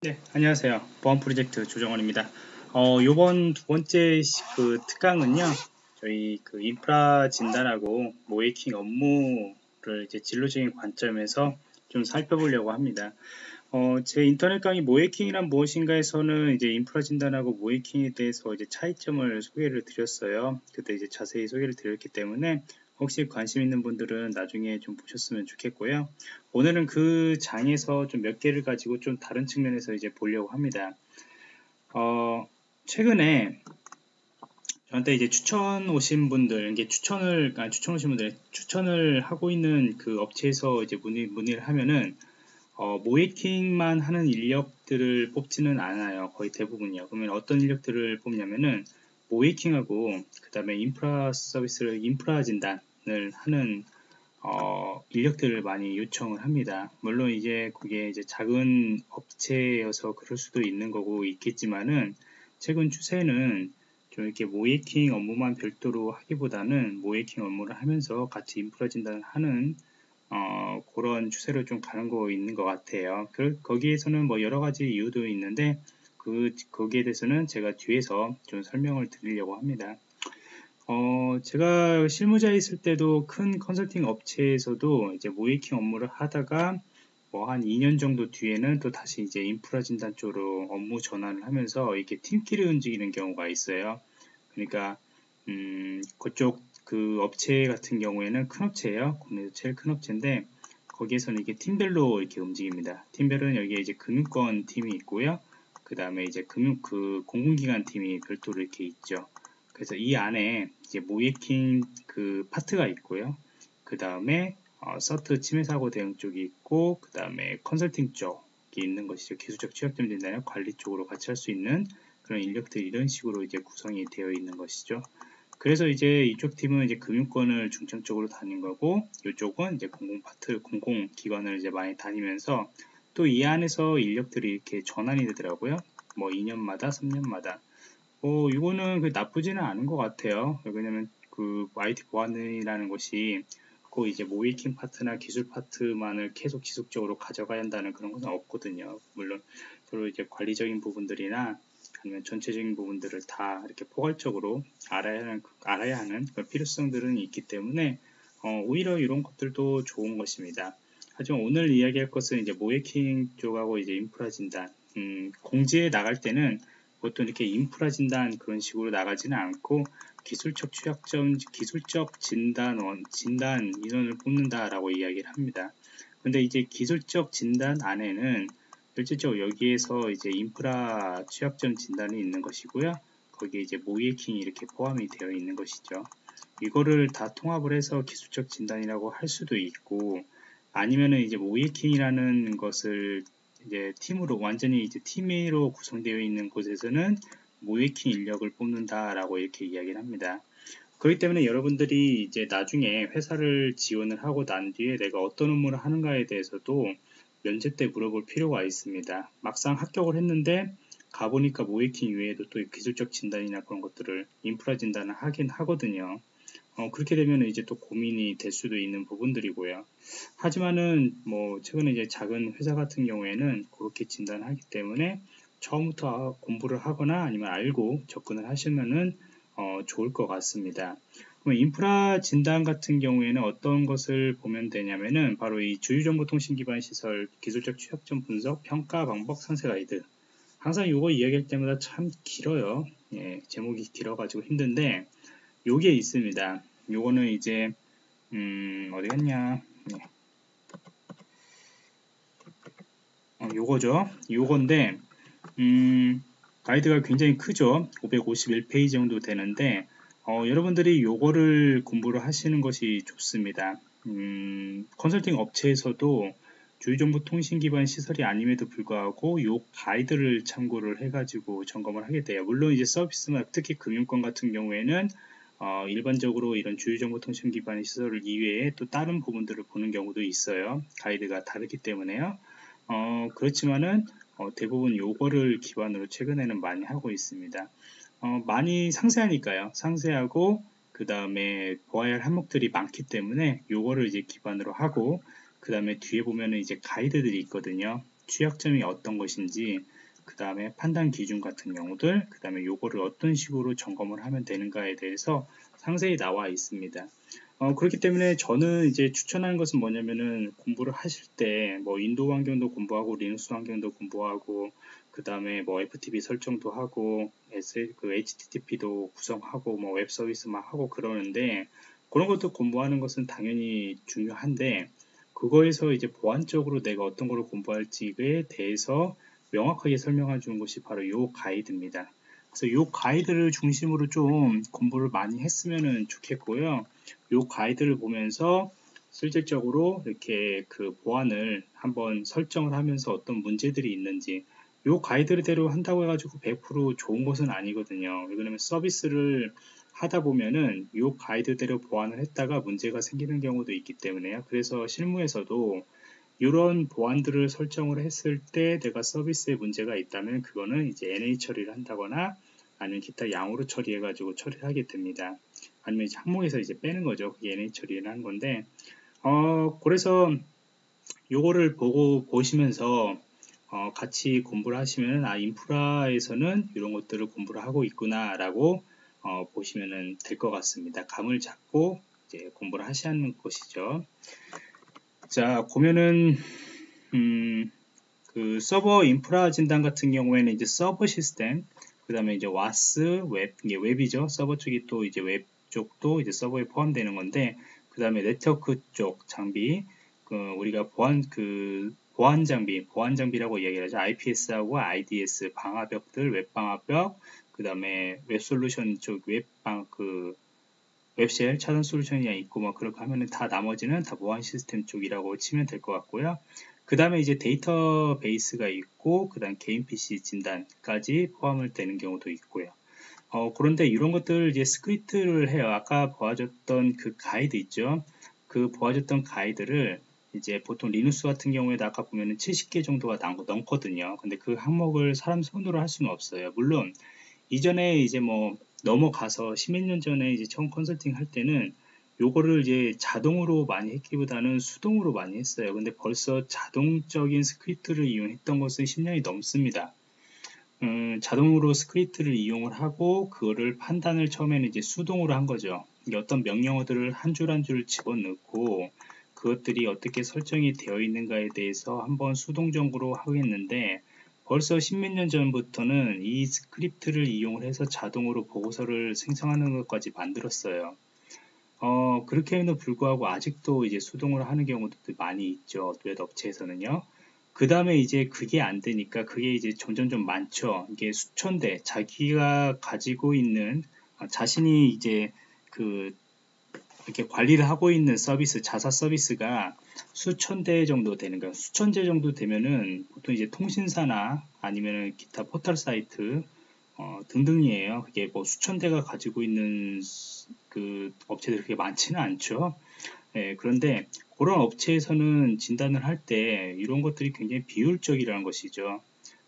네, 안녕하세요. 보안 프로젝트 조정원입니다. 어, 요번 두 번째 그 특강은요, 저희 그 인프라 진단하고 모이킹 업무를 이제 진로적인 관점에서 좀 살펴보려고 합니다. 어, 제 인터넷 강의 모이킹이란 무엇인가에서는 이제 인프라 진단하고 모이킹에 대해서 이제 차이점을 소개를 드렸어요. 그때 이제 자세히 소개를 드렸기 때문에 혹시 관심 있는 분들은 나중에 좀 보셨으면 좋겠고요. 오늘은 그 장에서 좀 몇 개를 가지고 좀 다른 측면에서 이제 보려고 합니다. 어, 최근에 저한테 이제 추천 오신 분들, 이게 추천을, 아, 추천 오신 분들, 추천을 하고 있는 그 업체에서 이제 문의, 문의를 하면은, 어, 모이킹만 하는 인력들을 뽑지는 않아요. 거의 대부분이요. 그러면 어떤 인력들을 뽑냐면은, 모이킹하고, 그 다음에 인프라 서비스를, 인프라 진단, 을 하는 어, 인력들을 많이 요청을 합니다. 물론 이제 그게 이제 작은 업체여서 그럴 수도 있는 거고 있겠지만은 최근 추세는 좀 이렇게 모이킹 업무만 별도로 하기보다는 모이킹 업무를 하면서 같이 인프라 진단을 하는 어, 그런 추세로 좀 가는 거 있는 것 같아요. 그, 거기에서는 뭐 여러 가지 이유도 있는데 그 거기에 대해서는 제가 뒤에서 좀 설명을 드리려고 합니다. 어, 제가 실무자에 있을 때도 큰 컨설팅 업체에서도 이제 모이킹 업무를 하다가 뭐 한 2년 정도 뒤에는 또 다시 이제 인프라 진단 쪽으로 업무 전환을 하면서 이렇게 팀끼리 움직이는 경우가 있어요. 그러니까 음, 그쪽 그 업체 같은 경우에는 큰 업체예요. 국내에서 제일 큰 업체인데 거기에서는 이게 팀별로 이렇게 움직입니다. 팀별은 여기에 이제 금융권 팀이 있고요. 그 다음에 이제 금융 그 공공기관 팀이 별도로 이렇게 있죠. 그래서 이 안에 이제 모이킹 그 파트가 있고요. 그 다음에 어, 서트 침해 사고 대응 쪽이 있고 그 다음에 컨설팅 쪽이 있는 것이죠. 기술적 취약점 진단을 관리 쪽으로 같이 할 수 있는 그런 인력들이 이런 식으로 이제 구성이 되어 있는 것이죠. 그래서 이제 이쪽 팀은 이제 금융권을 중점적으로 다닌 거고 이쪽은 이제 공공 파트 공공 기관을 이제 많이 다니면서 또 이 안에서 인력들이 이렇게 전환이 되더라고요. 뭐 2년마다 3년마다 어, 이거는 그 나쁘지는 않은 것 같아요. 왜냐면 그 IT 보안이라는 것이 그 이제 모이킹 파트나 기술 파트만을 계속 지속적으로 가져가야 한다는 그런 것은 없거든요. 물론 서로 이제 관리적인 부분들이나 아니면 전체적인 부분들을 다 이렇게 포괄적으로 알아야 하는 알아야 하는 그런 필요성들은 있기 때문에 어, 오히려 이런 것들도 좋은 것입니다. 하지만 오늘 이야기할 것은 이제 모이킹 쪽하고 이제 인프라 진단 음, 공지에 나갈 때는 보통 이렇게 인프라 진단 그런 식으로 나가지는 않고 기술적 취약점, 기술적 진단원, 진단 인원을 뽑는다라고 이야기를 합니다. 근데 이제 기술적 진단 안에는 실질적으로 여기에서 이제 인프라 취약점 진단이 있는 것이고요. 거기에 이제 모이킹이 이렇게 포함이 되어 있는 것이죠. 이거를 다 통합을 해서 기술적 진단이라고 할 수도 있고 아니면은 이제 모이킹이라는 것을 이제 팀으로 완전히 이제 팀으로 구성되어 있는 곳에서는 모이킹 인력을 뽑는다라고 이렇게 이야기를 합니다. 그렇기 때문에 여러분들이 이제 나중에 회사를 지원을 하고 난 뒤에 내가 어떤 업무를 하는가에 대해서도 면접 때 물어볼 필요가 있습니다. 막상 합격을 했는데 가보니까 모이킹 외에도 또 기술적 진단이나 그런 것들을 인프라 진단을 하긴 하거든요. 어, 그렇게 되면 이제 또 고민이 될 수도 있는 부분들이고요. 하지만은 뭐 최근에 이제 작은 회사 같은 경우에는 그렇게 진단을 하기 때문에 처음부터 공부를 하거나 아니면 알고 접근을 하시면은 어, 좋을 것 같습니다. 인프라 진단 같은 경우에는 어떤 것을 보면 되냐면은 바로 이 주유정보통신 기반 시설 기술적 취약점 분석 평가 방법 상세 가이드 항상 이거 이야기할 때마다 참 길어요. 예, 제목이 길어가지고 힘든데 요게 있습니다. 요거는 이제 음, 어디 갔냐? 네. 어, 요거죠. 요건데 음, 가이드가 굉장히 크죠. 551페이지 정도 되는데 어, 여러분들이 요거를 공부를 하시는 것이 좋습니다. 음, 컨설팅 업체에서도 주요정보 통신 기반 시설이 아님에도 불구하고 요 가이드를 참고를 해가지고 점검을 하게 돼요. 물론 이제 서비스나 특히 금융권 같은 경우에는 어, 일반적으로 이런 주요정보통신 기반 시설 이외에 또 다른 부분들을 보는 경우도 있어요. 가이드가 다르기 때문에요. 어, 그렇지만은 어, 대부분 요거를 기반으로 최근에는 많이 하고 있습니다. 어, 많이 상세하니까요. 상세하고 그 다음에 보아야 할 항목들이 많기 때문에 요거를 이제 기반으로 하고 그 다음에 뒤에 보면은 이제 가이드들이 있거든요. 취약점이 어떤 것인지 그 다음에 판단 기준 같은 경우들 그 다음에 요거를 어떤 식으로 점검을 하면 되는가에 대해서 상세히 나와 있습니다. 어, 그렇기 때문에 저는 이제 추천하는 것은 뭐냐면은 공부를 하실 때 뭐 윈도 환경도 공부하고 리눅스 환경도 공부하고 그 다음에 뭐 FTP 설정도 하고 그 HTTP도 구성하고 뭐 웹 서비스만 하고 그러는데 그런 것도 공부하는 것은 당연히 중요한데 그거에서 이제 보안적으로 내가 어떤 거를 공부할지에 대해서 명확하게 설명해 주는 것이 바로 이 가이드입니다. 그래서 이 가이드를 중심으로 좀 공부를 많이 했으면 좋겠고요. 이 가이드를 보면서 실질적으로 이렇게 그 보안을 한번 설정을 하면서 어떤 문제들이 있는지 요 가이드대로 한다고 해가지고 100% 좋은 것은 아니거든요. 왜냐면 서비스를 하다 보면은 요 가이드대로 보완을 했다가 문제가 생기는 경우도 있기 때문에요. 그래서 실무에서도 이런 보안들을 설정을 했을 때 내가 서비스에 문제가 있다면 그거는 이제 NA 처리를 한다거나 아니면 기타 양으로 처리해 가지고 처리를 하게 됩니다. 아니면 이제 항목에서 이제 빼는 거죠. 그게 NA 처리를 하는 건데 어 그래서 요거를 보고 보시면서 어, 같이 공부를 하시면 아 인프라에서는 이런 것들을 공부를 하고 있구나 라고 어, 보시면 될 것 같습니다 감을 잡고 이제 공부를 하시는 것이죠 자 보면은 음, 그 서버 인프라 진단 같은 경우에는 이제 서버 시스템 그 다음에 이제 WAS 웹 이게 웹이죠 서버 쪽이 또 이제 웹 쪽도 이제 서버에 포함되는 건데 그 다음에 네트워크 쪽 장비 그 우리가 보안 그 보안 장비, 보안 장비라고 이야기를 하죠. IPS하고 IDS 방화벽들, 웹 방화벽, 그 다음에 웹 솔루션 쪽 웹방 그 web shell 차단 솔루션이 있고 뭐 그렇게 하면은 다 나머지는 다 보안 시스템 쪽이라고 치면 될 것 같고요. 그 다음에 이제 데이터 베이스가 있고 그 다음 개인 PC 진단까지 포함을 되는 경우도 있고요. 어, 그런데 이런 것들 이제 스크립트를 해요. 아까 보여줬던 그 가이드 있죠. 그 보여줬던 가이드를 이제 보통 리눅스 같은 경우에도 아까 보면은 70개 정도가 넘거든요. 근데 그 항목을 사람 손으로 할 수는 없어요. 물론 이전에 이제 뭐 넘어가서 10몇 년 전에 이제 처음 컨설팅 할 때는 요거를 이제 자동으로 많이 했기보다는 수동으로 많이 했어요. 근데 벌써 자동적인 스크립트를 이용했던 것은 10년이 넘습니다. 음, 자동으로 스크립트를 이용을 하고 그거를 판단을 처음에는 이제 수동으로 한 거죠. 어떤 명령어들을 한 줄 한 줄 집어넣고 그것들이 어떻게 설정이 되어 있는가에 대해서 한번 수동적으로 하겠는데 벌써 십몇 년 전부터는 이 스크립트를 이용을 해서 자동으로 보고서를 생성하는 것까지 만들었어요. 어, 그럼에도 불구하고 아직도 이제 수동으로 하는 경우도 많이 있죠. 웹 업체에서는요. 그 다음에 이제 그게 안 되니까 그게 이제 점점 좀 많죠. 이게 수천 대, 자기가 가지고 있는, 아, 자신이 이제 그 이렇게 관리를 하고 있는 서비스, 자사 서비스가 수천 대 정도 되는 거예요. 수천 대 정도 되면은 보통 이제 통신사나 아니면은 기타 포털 사이트 어, 등등이에요. 그게 뭐 수천 대가 가지고 있는 그 업체들이 그렇게 많지는 않죠. 예, 그런데 그런 업체에서는 진단을 할 때 이런 것들이 굉장히 비효율적이라는 것이죠.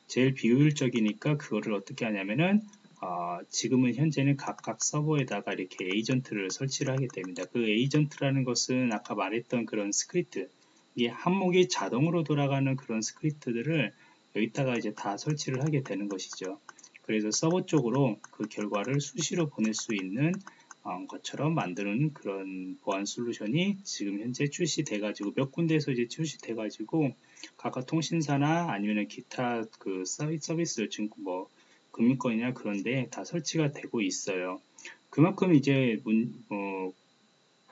제일 비효율적이니까 그거를 어떻게 하냐면은 어, 지금은 현재는 각각 서버에다가 이렇게 에이전트를 설치를 하게 됩니다. 그 에이전트라는 것은 아까 말했던 그런 스크립트, 이 항목이 자동으로 돌아가는 그런 스크립트들을 여기다가 이제 다 설치를 하게 되는 것이죠. 그래서 서버 쪽으로 그 결과를 수시로 보낼 수 있는 어, 것처럼 만드는 그런 보안 솔루션이 지금 현재 출시돼 가지고 몇 군데에서 이제 출시돼 가지고 각각 통신사나 아니면 기타 그 서비스 지금 뭐 금융권이나 그런데 다 설치가 되고 있어요. 그만큼 이제 문, 어,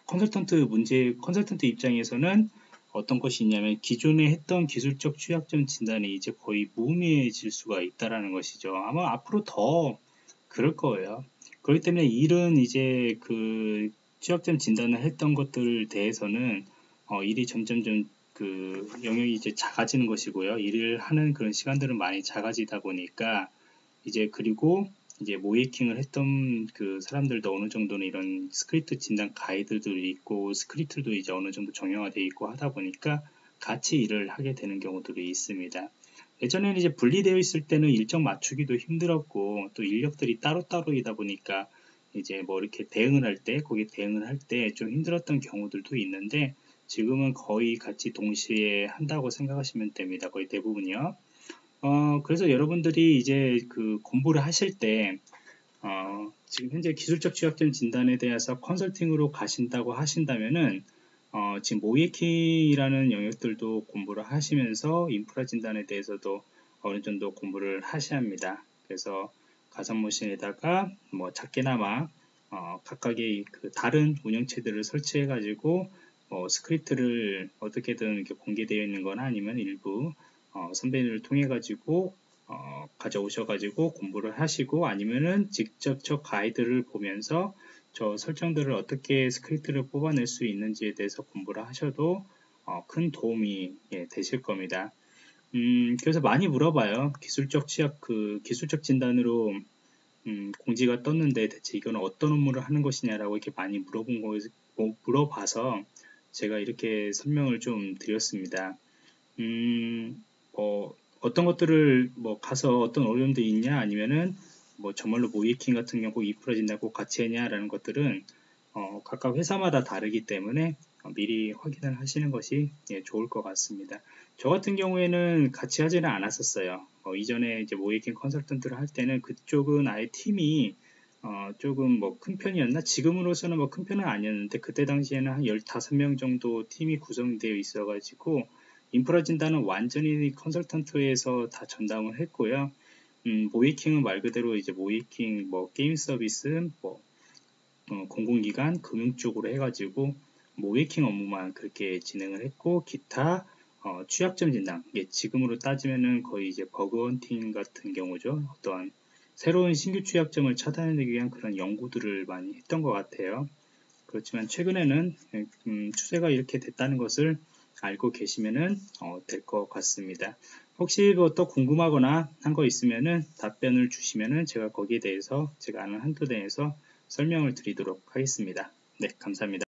컨설턴트 문제, 컨설턴트 입장에서는 어떤 것이 있냐면 기존에 했던 기술적 취약점 진단이 이제 거의 무의미해질 수가 있다라는 것이죠. 아마 앞으로 더 그럴 거예요. 그렇기 때문에 일은 이제 그 취약점 진단을 했던 것들 대해서는 어, 일이 점점 좀그 영역이 이제 작아지는 것이고요. 일을 하는 그런 시간들은 많이 작아지다 보니까 이제 그리고 이제 모의해킹을 했던 그 사람들도 어느 정도는 이런 스크립트 진단 가이드도 있고 스크립트도 이제 어느 정도 정형화되어 있고 하다 보니까 같이 일을 하게 되는 경우들이 있습니다. 예전에는 이제 분리되어 있을 때는 일정 맞추기도 힘들었고 또 인력들이 따로따로이다 보니까 이제 뭐 이렇게 대응을 할 때 거기에 대응을 할 때 좀 힘들었던 경우들도 있는데 지금은 거의 같이 동시에 한다고 생각하시면 됩니다. 거의 대부분이요. 어, 그래서 여러분들이 이제 그 공부를 하실 때, 어, 지금 현재 기술적 취약점 진단에 대해서 컨설팅으로 가신다고 하신다면은, 어, 지금 모의해킹이라는 영역들도 공부를 하시면서 인프라 진단에 대해서도 어느 정도 공부를 하셔야 합니다. 그래서 가상머신에다가 뭐 작게나마 어, 각각의 그 다른 운영체제들을 설치해 가지고 뭐 스크립트를 어떻게든 이렇게 공개되어 있는 거나 아니면 일부 어, 선배님을 통해 가지고 어, 가져오셔 가지고 공부를 하시고 아니면은 직접 저 가이드를 보면서 저 설정들을 어떻게 스크립트를 뽑아낼 수 있는지에 대해서 공부를 하셔도 어, 큰 도움이 예, 되실 겁니다. 음, 그래서 많이 물어봐요. 기술적 취약, 그, 기술적 진단으로, 음, 공지가 떴는데 대체 이거는 어떤 업무를 하는 것이냐라고 이렇게 많이 물어본 거, 뭐, 물어봐서 제가 이렇게 설명을 좀 드렸습니다. 음, 뭐, 어떤 것들을 뭐 가서 어떤 어려움도 있냐 아니면은 뭐 정말로 모이킹 같은 경우 이 풀어진다고 같이 했냐라는 것들은 어, 각각 회사마다 다르기 때문에 어, 미리 확인을 하시는 것이 예, 좋을 것 같습니다. 저 같은 경우에는 같이 하지는 않았었어요. 어, 이전에 이제 모이킹 컨설턴트를 할 때는 그쪽은 아예 팀이 어, 조금 뭐 큰 편이었나? 지금으로서는 뭐 큰 편은 아니었는데 그때 당시에는 한 15명 정도 팀이 구성되어 있어가지고 인프라 진단은 완전히 컨설턴트에서 다 전담을 했고요. 음, 모이킹은 말 그대로 이제 모이킹 뭐 게임 서비스 뭐 어, 공공기관 금융 쪽으로 해가지고 모이킹 업무만 그렇게 진행을 했고 기타 어, 취약점 진단. 예, 지금으로 따지면은 거의 이제 버그 헌팅 같은 경우죠. 어떠한 새로운 신규 취약점을 차단하기 위한 그런 연구들을 많이 했던 것 같아요. 그렇지만 최근에는 음, 추세가 이렇게 됐다는 것을 알고 계시면은 어, 될것 같습니다. 혹시 뭐 또 궁금하거나 한 거 있으면은 답변을 주시면은 제가 거기에 대해서 제가 아는 한도 내에서 설명을 드리도록 하겠습니다. 네 감사합니다